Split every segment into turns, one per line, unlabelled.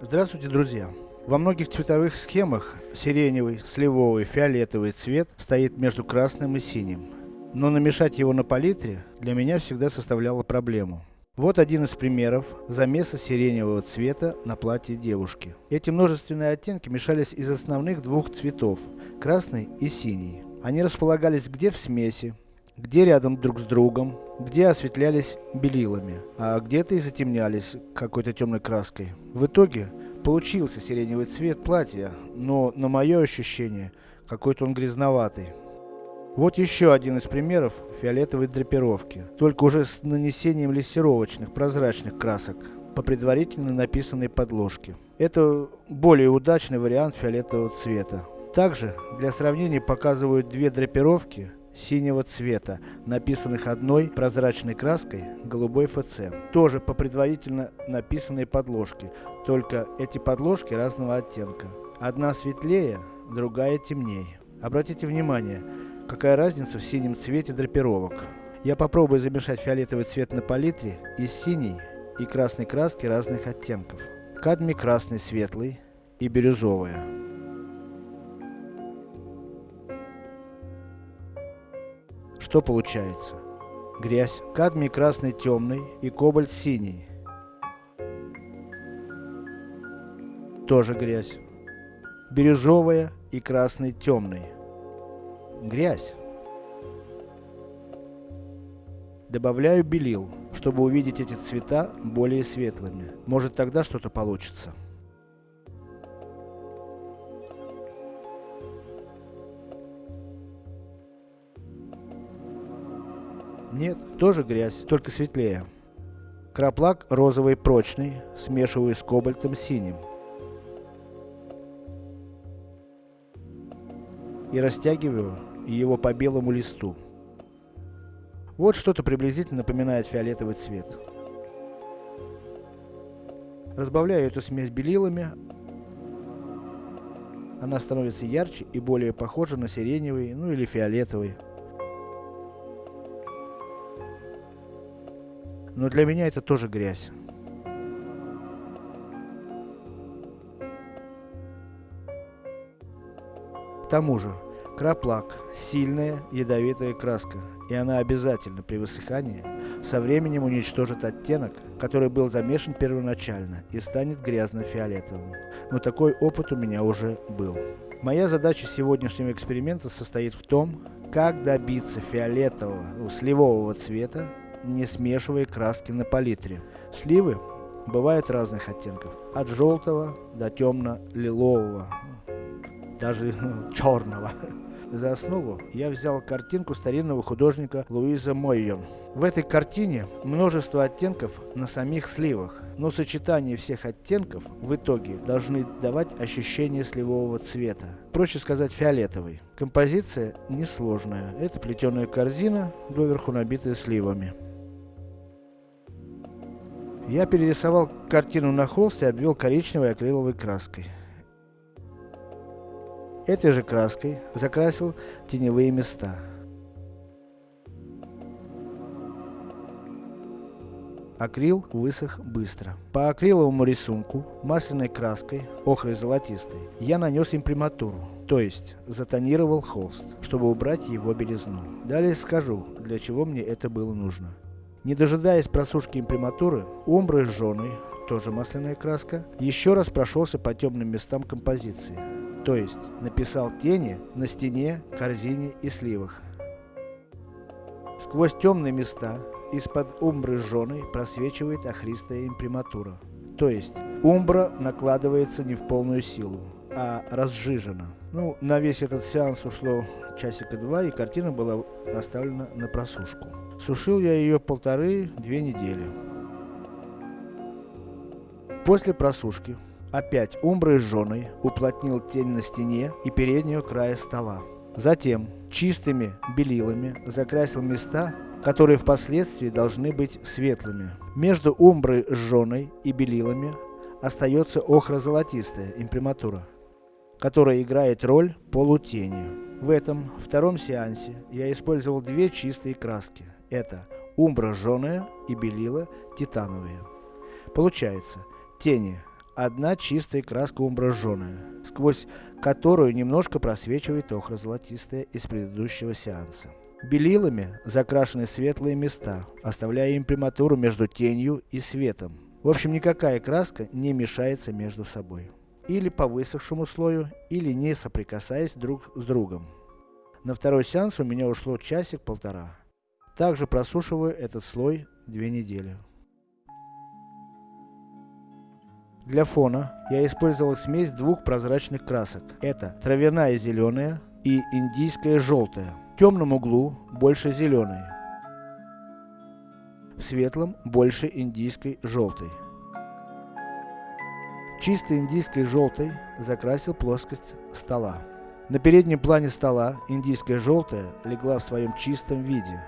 Здравствуйте, друзья! Во многих цветовых схемах сиреневый, сливовый, фиолетовый цвет стоит между красным и синим. Но намешать его на палитре для меня всегда составляло проблему. Вот один из примеров замеса сиреневого цвета на платье девушки. Эти множественные оттенки мешались из основных двух цветов, красный и синий. Они располагались где в смеси, где рядом друг с другом, где осветлялись белилами, а где-то и затемнялись какой-то темной краской. В итоге, получился сиреневый цвет платья, но на мое ощущение, какой-то он грязноватый. Вот еще один из примеров фиолетовой драпировки, только уже с нанесением лессировочных прозрачных красок по предварительно написанной подложке. Это более удачный вариант фиолетового цвета. Также для сравнения показывают две драпировки синего цвета, написанных одной прозрачной краской голубой ФЦ. Тоже по предварительно написанной подложке, только эти подложки разного оттенка. Одна светлее, другая темнее. Обратите внимание, какая разница в синем цвете драпировок. Я попробую замешать фиолетовый цвет на палитре из синей и красной краски разных оттенков. Кадмий красный светлый и бирюзовая. Что получается? Грязь, кадмий красный темный и кобальт синий. Тоже грязь. Бирюзовая и красный темный. Грязь. Добавляю белил, чтобы увидеть эти цвета более светлыми. Может тогда что-то получится. Нет, тоже грязь, только светлее. Краплак розовый прочный, смешиваю с кобальтом синим. И растягиваю его по белому листу. Вот что-то приблизительно напоминает фиолетовый цвет. Разбавляю эту смесь белилами. Она становится ярче и более похожа на сиреневый, ну или фиолетовый. Но для меня это тоже грязь. К тому же, краплак – сильная ядовитая краска, и она обязательно при высыхании со временем уничтожит оттенок, который был замешан первоначально и станет грязно-фиолетовым. Но такой опыт у меня уже был. Моя задача сегодняшнего эксперимента состоит в том, как добиться фиолетового, ну, сливового цвета не смешивая краски на палитре. Сливы бывают разных оттенков, от желтого до темно-лилового, даже черного. За основу я взял картинку старинного художника Луиза Мойон. В этой картине множество оттенков на самих сливах, но сочетание всех оттенков в итоге должны давать ощущение сливового цвета. Проще сказать фиолетовый. Композиция несложная. Это плетеная корзина, доверху набитая сливами. Я перерисовал картину на холст и обвел коричневой акриловой краской. Этой же краской закрасил теневые места. Акрил высох быстро. По акриловому рисунку, масляной краской, охрой золотистой, я нанес имприматуру, то есть затонировал холст, чтобы убрать его белизну. Далее скажу, для чего мне это было нужно. Не дожидаясь просушки имприматуры, умбры жженой, тоже масляная краска, еще раз прошелся по темным местам композиции. То есть, написал тени на стене, корзине и сливах. Сквозь темные места, из-под умбры жженой просвечивает охристая имприматура. То есть, умбра накладывается не в полную силу, а разжижена. Ну, на весь этот сеанс ушло часика два, и картина была оставлена на просушку. Сушил я ее полторы-две недели. После просушки, опять умброй жженой, уплотнил тень на стене и переднего края стола. Затем, чистыми белилами закрасил места, которые впоследствии должны быть светлыми. Между умброй жженой и белилами остается охро-золотистая имприматура, которая играет роль полутени. В этом втором сеансе я использовал две чистые краски. Это умбра жженая и белила титановые. Получается, тени одна чистая краска умбраженная, сквозь которую немножко просвечивает охро-золотистая из предыдущего сеанса. Белилами закрашены светлые места, оставляя имприматуру между тенью и светом. В общем, никакая краска не мешается между собой. Или по высохшему слою, или не соприкасаясь друг с другом. На второй сеанс у меня ушло часик-полтора. Также просушиваю этот слой две недели. Для фона я использовал смесь двух прозрачных красок. Это травяная зеленая и индийская желтая. В темном углу больше зеленой. В светлом больше индийской желтой. Чистой индийской желтой закрасил плоскость стола. На переднем плане стола индийская желтая легла в своем чистом виде.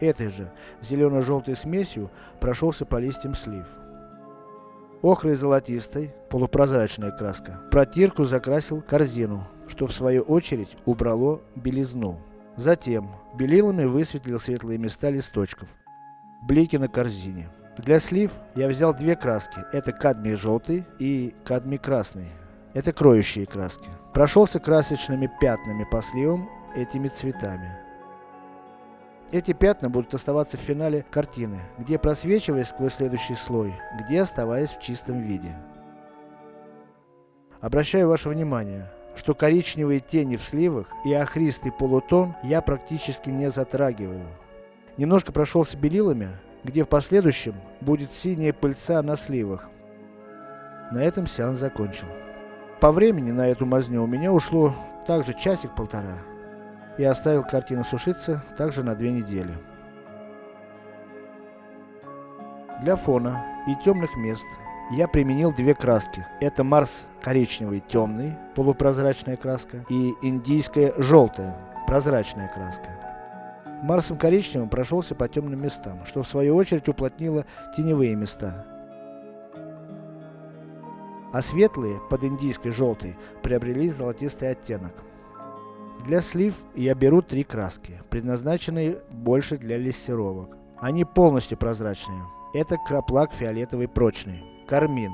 Этой же зелено-желтой смесью прошелся по листьям слив. Охрой золотистой, полупрозрачная краска. Протирку закрасил корзину, что в свою очередь убрало белизну. Затем белилами высветлил светлые места листочков. Блики на корзине. Для слив я взял две краски. Это кадмий желтый и кадмий красный. Это кроющие краски. Прошелся красочными пятнами по сливам этими цветами. Эти пятна будут оставаться в финале картины, где просвечивая сквозь следующий слой, где оставаясь в чистом виде. Обращаю ваше внимание, что коричневые тени в сливах и охристый полутон я практически не затрагиваю. Немножко прошелся белилами, где в последующем будет синяя пыльца на сливах. На этом сеанс закончил. По времени на эту мазню у меня ушло также часик-полтора и оставил картину сушиться также на две недели. Для фона и темных мест я применил две краски. Это Марс коричневый темный, полупрозрачная краска, и индийская желтая, прозрачная краска. Марсом коричневым прошелся по темным местам, что в свою очередь уплотнило теневые места. А светлые, под индийской желтой, приобрели золотистый оттенок. Для слив я беру три краски, предназначенные больше для лессировок. Они полностью прозрачные. Это краплак фиолетовый прочный, кармин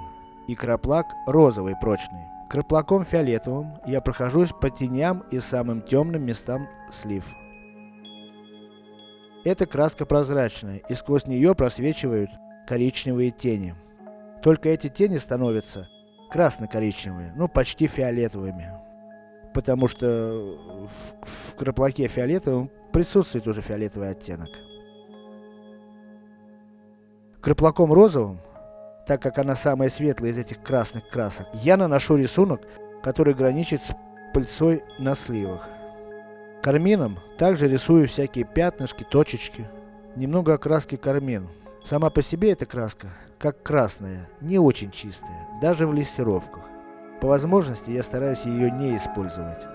и краплак розовый прочный. Краплаком фиолетовым я прохожусь по теням и самым темным местам слив. Эта краска прозрачная, и сквозь нее просвечивают коричневые тени. Только эти тени становятся красно-коричневые, ну почти фиолетовыми потому что в, в краплаке фиолетовом присутствует уже фиолетовый оттенок. Краплаком розовым, так как она самая светлая из этих красных красок, я наношу рисунок, который граничит с пыльцой на сливах. Кармином также рисую всякие пятнышки, точечки, немного окраски кармин. Сама по себе эта краска, как красная, не очень чистая, даже в листировках. По возможности я стараюсь ее не использовать.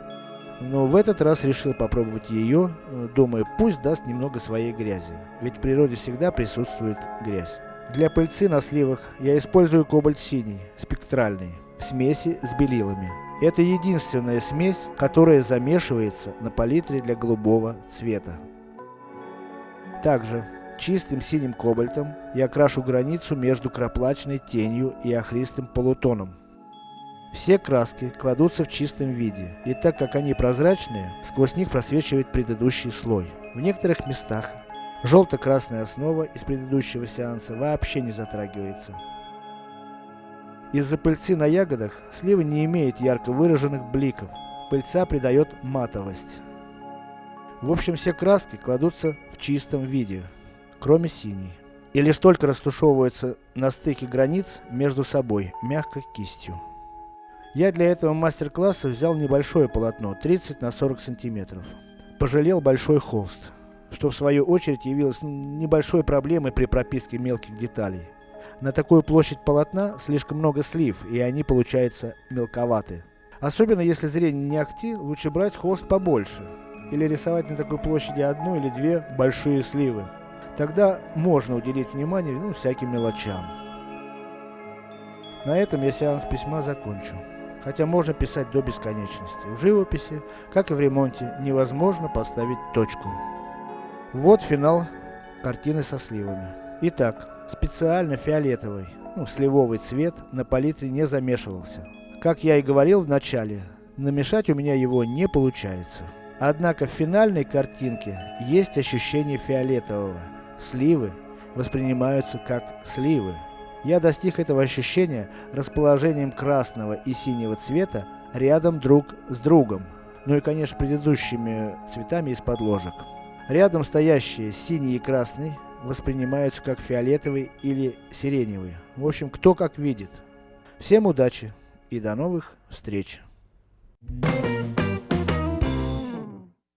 Но в этот раз решил попробовать ее, думая, пусть даст немного своей грязи, ведь в природе всегда присутствует грязь. Для пыльцы на сливах я использую кобальт синий, спектральный, в смеси с белилами. Это единственная смесь, которая замешивается на палитре для голубого цвета. Также чистым синим кобальтом я крашу границу между краплачной тенью и охристым полутоном. Все краски кладутся в чистом виде, и так как они прозрачные, сквозь них просвечивает предыдущий слой. В некоторых местах желто-красная основа из предыдущего сеанса вообще не затрагивается. Из-за пыльцы на ягодах слива не имеет ярко выраженных бликов, пыльца придает матовость. В общем, все краски кладутся в чистом виде, кроме синей. И лишь только растушевываются на стыке границ между собой, мягкой кистью. Я для этого мастер-класса взял небольшое полотно, 30 на 40 сантиметров. Пожалел большой холст, что в свою очередь явилось небольшой проблемой при прописке мелких деталей. На такую площадь полотна слишком много слив, и они получаются мелковаты. Особенно если зрение не акти, лучше брать холст побольше. Или рисовать на такой площади одну или две большие сливы. Тогда можно уделить внимание ну, всяким мелочам. На этом я сеанс письма закончу хотя можно писать до бесконечности. В живописи, как и в ремонте, невозможно поставить точку. Вот финал картины со сливами. Итак, специально фиолетовый, ну, сливовый цвет, на палитре не замешивался. Как я и говорил в начале, намешать у меня его не получается. Однако в финальной картинке есть ощущение фиолетового. Сливы воспринимаются как сливы. Я достиг этого ощущения расположением красного и синего цвета рядом друг с другом. Ну и конечно предыдущими цветами из подложек. Рядом стоящие синий и красный воспринимаются как фиолетовый или сиреневый. В общем, кто как видит. Всем удачи и до новых встреч. Thank you.